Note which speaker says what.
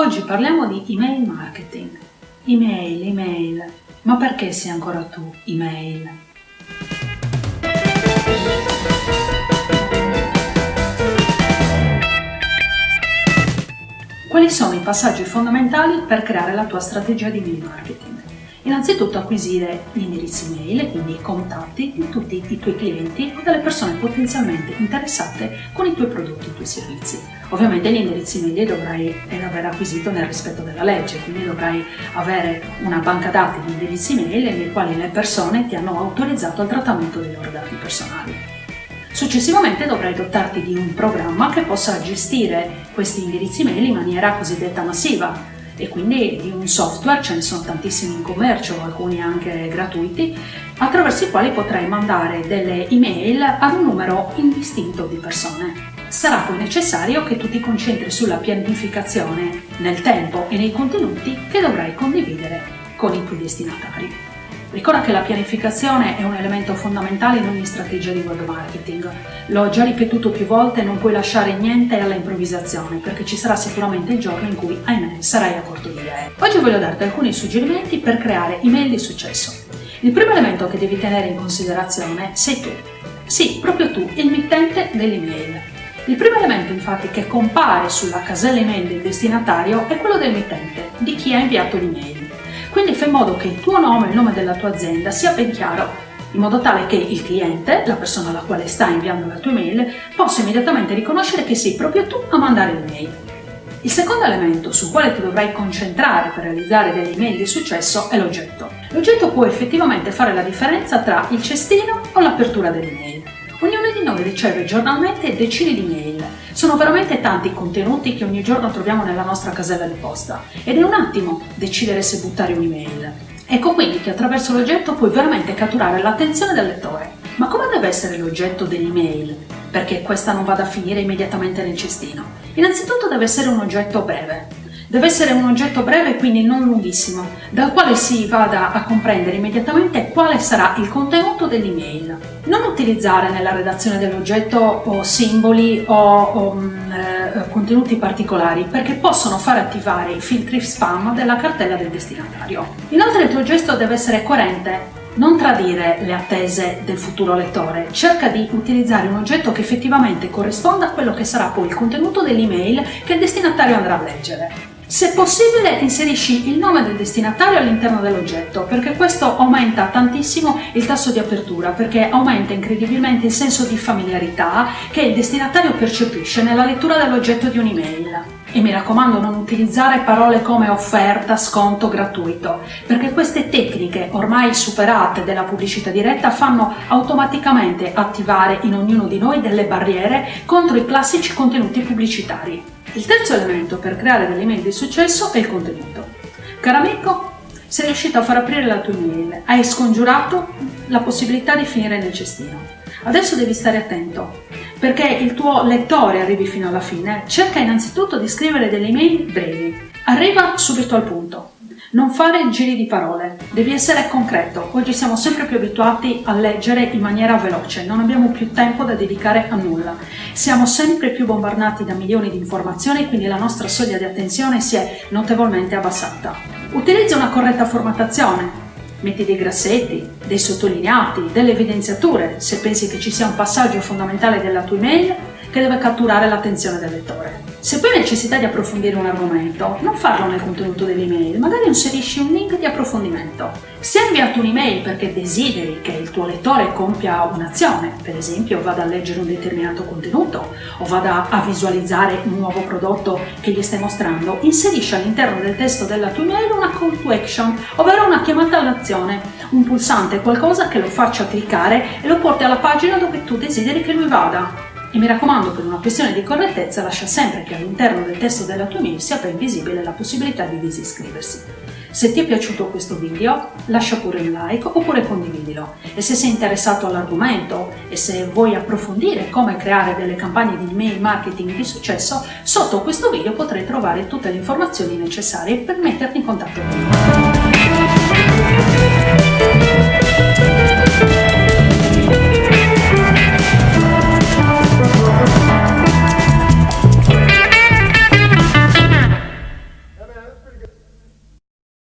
Speaker 1: Oggi parliamo di email marketing. Email, email. Ma perché sei ancora tu email? Quali sono i passaggi fondamentali per creare la tua strategia di email marketing? Innanzitutto acquisire gli indirizzi mail, quindi i contatti di tutti i tuoi clienti o delle persone potenzialmente interessate con i tuoi prodotti e i tuoi servizi. Ovviamente gli indirizzi mail li dovrai aver acquisito nel rispetto della legge, quindi dovrai avere una banca dati di indirizzi mail nei quali le persone ti hanno autorizzato al trattamento dei loro dati personali. Successivamente dovrai dotarti di un programma che possa gestire questi indirizzi mail in maniera cosiddetta massiva, e quindi di un software, ce ne sono tantissimi in commercio, alcuni anche gratuiti, attraverso i quali potrai mandare delle email ad un numero indistinto di persone. Sarà poi necessario che tu ti concentri sulla pianificazione nel tempo e nei contenuti che dovrai condividere con i tuoi destinatari. Ricorda che la pianificazione è un elemento fondamentale in ogni strategia di web marketing. L'ho già ripetuto più volte, non puoi lasciare niente alla improvvisazione, perché ci sarà sicuramente il giorno in cui, ahimè, sarai a corto di idee. Oggi voglio darti alcuni suggerimenti per creare email di successo. Il primo elemento che devi tenere in considerazione sei tu. Sì, proprio tu, il mittente dell'email. Il primo elemento infatti che compare sulla casella email del destinatario è quello del mittente, di chi ha inviato l'email. Quindi fai in modo che il tuo nome e il nome della tua azienda sia ben chiaro, in modo tale che il cliente, la persona alla quale stai inviando la tua email, possa immediatamente riconoscere che sei proprio tu a mandare l'email. Il secondo elemento sul quale ti dovrai concentrare per realizzare delle email di successo è l'oggetto. L'oggetto può effettivamente fare la differenza tra il cestino o l'apertura dell'email. Ognuno di noi riceve giornalmente decine di mail. Sono veramente tanti i contenuti che ogni giorno troviamo nella nostra casella di posta ed è un attimo decidere se buttare un'email. Ecco quindi che attraverso l'oggetto puoi veramente catturare l'attenzione del lettore. Ma come deve essere l'oggetto dell'email? Perché questa non vada a finire immediatamente nel cestino. Innanzitutto deve essere un oggetto breve, Deve essere un oggetto breve, quindi non lunghissimo, dal quale si vada a comprendere immediatamente quale sarà il contenuto dell'email. Non utilizzare nella redazione dell'oggetto o simboli o, o mm, eh, contenuti particolari perché possono far attivare i filtri spam della cartella del destinatario. Inoltre il tuo gesto deve essere coerente non tradire le attese del futuro lettore, cerca di utilizzare un oggetto che effettivamente corrisponda a quello che sarà poi il contenuto dell'email che il destinatario andrà a leggere. Se possibile inserisci il nome del destinatario all'interno dell'oggetto perché questo aumenta tantissimo il tasso di apertura perché aumenta incredibilmente il senso di familiarità che il destinatario percepisce nella lettura dell'oggetto di un'email. E mi raccomando non utilizzare parole come offerta, sconto, gratuito, perché queste tecniche ormai superate della pubblicità diretta fanno automaticamente attivare in ognuno di noi delle barriere contro i classici contenuti pubblicitari. Il terzo elemento per creare delle email di successo è il contenuto. Caro amico, sei riuscito a far aprire la tua email, hai scongiurato la possibilità di finire nel cestino. Adesso devi stare attento, perché il tuo lettore arrivi fino alla fine, cerca innanzitutto di scrivere delle email brevi. Arriva subito al punto. Non fare giri di parole, devi essere concreto. Oggi siamo sempre più abituati a leggere in maniera veloce, non abbiamo più tempo da dedicare a nulla. Siamo sempre più bombardati da milioni di informazioni, quindi la nostra soglia di attenzione si è notevolmente abbassata. Utilizza una corretta formattazione, Metti dei grassetti, dei sottolineati, delle evidenziature se pensi che ci sia un passaggio fondamentale della tua email che deve catturare l'attenzione del lettore. Se poi hai necessità di approfondire un argomento, non farlo nel contenuto dell'email, magari inserisci un link di approfondimento. Se hai inviato un'email perché desideri che il tuo lettore compia un'azione, per esempio vada a leggere un determinato contenuto o vada a visualizzare un nuovo prodotto che gli stai mostrando, inserisci all'interno del testo della tua email una call to action, ovvero una chiamata all'azione, un pulsante, qualcosa che lo faccia cliccare e lo porti alla pagina dove tu desideri che lui vada. E mi raccomando, per una questione di correttezza, lascia sempre che all'interno del testo della tua mail sia ben visibile la possibilità di disiscriversi. Se ti è piaciuto questo video, lascia pure un like oppure condividilo. E se sei interessato all'argomento e se vuoi approfondire come creare delle campagne di email marketing di successo, sotto questo video potrai trovare tutte le informazioni necessarie per metterti in contatto con me.